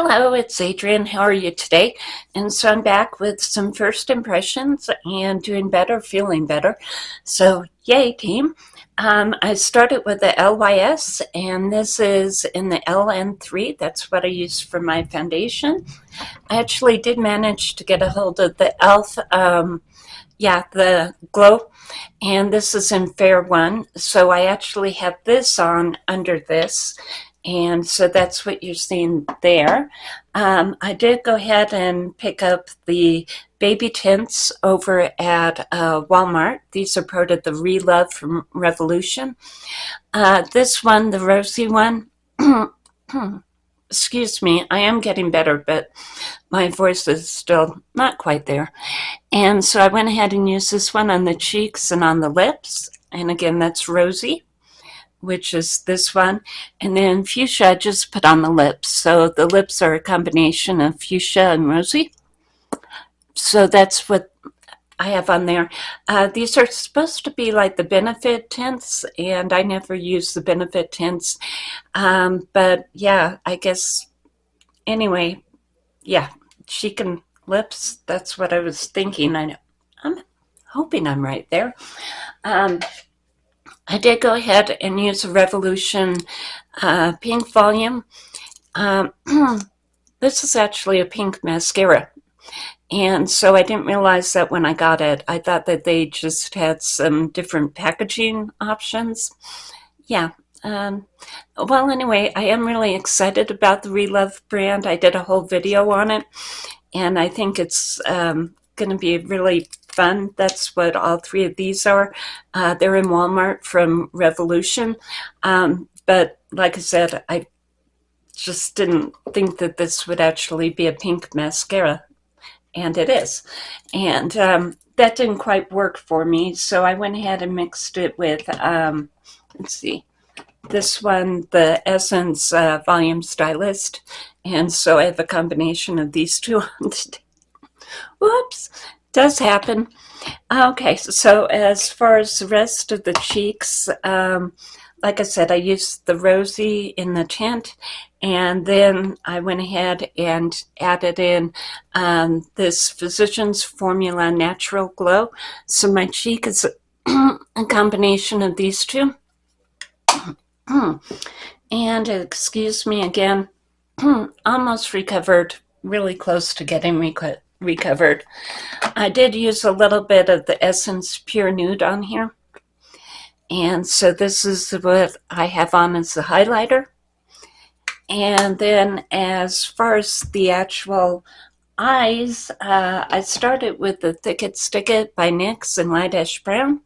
Hello, it's Adrienne. How are you today? And so I'm back with some first impressions and doing better, feeling better. So yay, team. Um, I started with the LYS, and this is in the LN3. That's what I use for my foundation. I actually did manage to get a hold of the e.l.f. Um, yeah, the glow, and this is in Fair 1. So I actually have this on under this, and so that's what you're seeing there. Um, I did go ahead and pick up the baby tints over at uh, Walmart. These are part of the Relove from Revolution. Uh, this one, the rosy one, excuse me, I am getting better, but my voice is still not quite there. And so I went ahead and used this one on the cheeks and on the lips. And again, that's rosy which is this one. And then fuchsia I just put on the lips. So the lips are a combination of fuchsia and rosy. So that's what I have on there. Uh, these are supposed to be like the benefit tints, and I never use the benefit tints. Um, but yeah, I guess, anyway, yeah, chicken lips, that's what I was thinking. I, I'm hoping I'm right there. Um, I did go ahead and use a Revolution uh, pink volume. Um, this is actually a pink mascara. And so I didn't realize that when I got it. I thought that they just had some different packaging options. Yeah. Um, well, anyway, I am really excited about the Relove brand. I did a whole video on it. And I think it's um, going to be really fun. That's what all three of these are. Uh, they're in Walmart from Revolution. Um, but like I said, I just didn't think that this would actually be a pink mascara. And it is. And um, that didn't quite work for me. So I went ahead and mixed it with, um, let's see, this one, the Essence uh, Volume Stylist. And so I have a combination of these two on today. Whoops does happen. Okay, so as far as the rest of the cheeks, um, like I said, I used the rosy in the tint, and then I went ahead and added in um, this Physicians Formula Natural Glow. So my cheek is a combination of these two. and excuse me again, almost recovered, really close to getting recovered recovered. I did use a little bit of the Essence Pure Nude on here. And so this is what I have on as the highlighter. And then as far as the actual eyes, uh, I started with the Thick It Stick It by NYX and Light Ash Brown.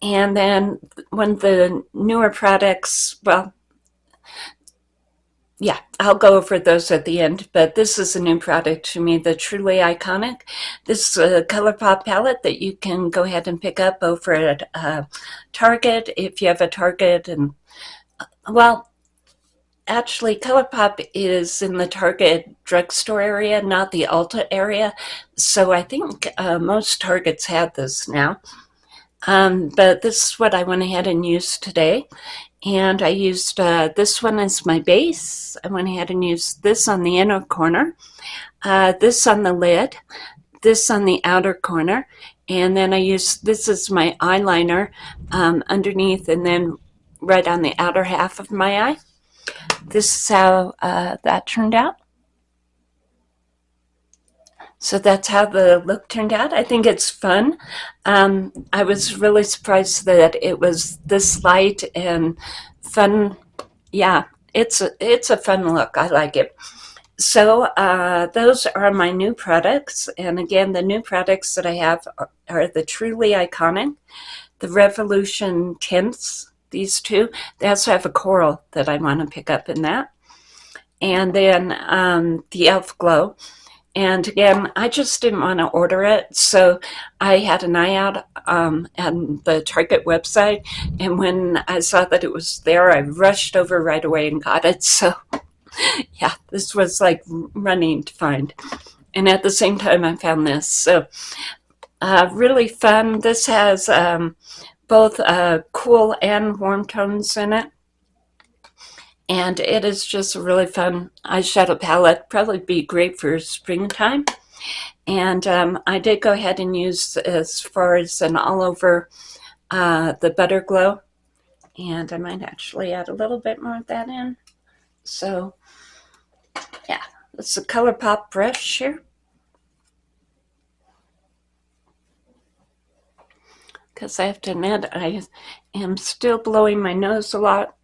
And then when the newer products, well, yeah, I'll go over those at the end, but this is a new product to me, the Truly Iconic. This is a ColourPop palette that you can go ahead and pick up over at uh, Target if you have a Target. And uh, Well, actually, ColourPop is in the Target drugstore area, not the Ulta area. So I think uh, most Targets have this now. Um, but this is what I went ahead and used today. And I used uh, this one as my base. I went ahead and used this on the inner corner, uh, this on the lid, this on the outer corner, and then I used this as my eyeliner um, underneath and then right on the outer half of my eye. This is how uh, that turned out. So that's how the look turned out. I think it's fun. Um, I was really surprised that it was this light and fun. Yeah, it's a, it's a fun look. I like it. So uh, those are my new products. And again, the new products that I have are, are the Truly Iconic, the Revolution Tints, these two. They also have a coral that I want to pick up in that. And then um, the e.l.f. Glow. And again, I just didn't want to order it. So I had an eye out um, on the Target website. And when I saw that it was there, I rushed over right away and got it. So yeah, this was like running to find. And at the same time, I found this. So uh, really fun. This has um, both uh, cool and warm tones in it. And it is just a really fun eyeshadow palette. Probably be great for springtime. And um, I did go ahead and use as far as an all over uh, the Butter Glow. And I might actually add a little bit more of that in. So yeah, it's a ColourPop brush here. Because I have to admit, I am still blowing my nose a lot.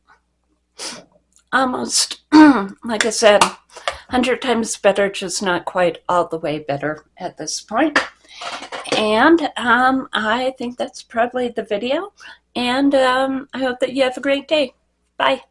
Almost, like I said, 100 times better, just not quite all the way better at this point. And um, I think that's probably the video. And um, I hope that you have a great day. Bye.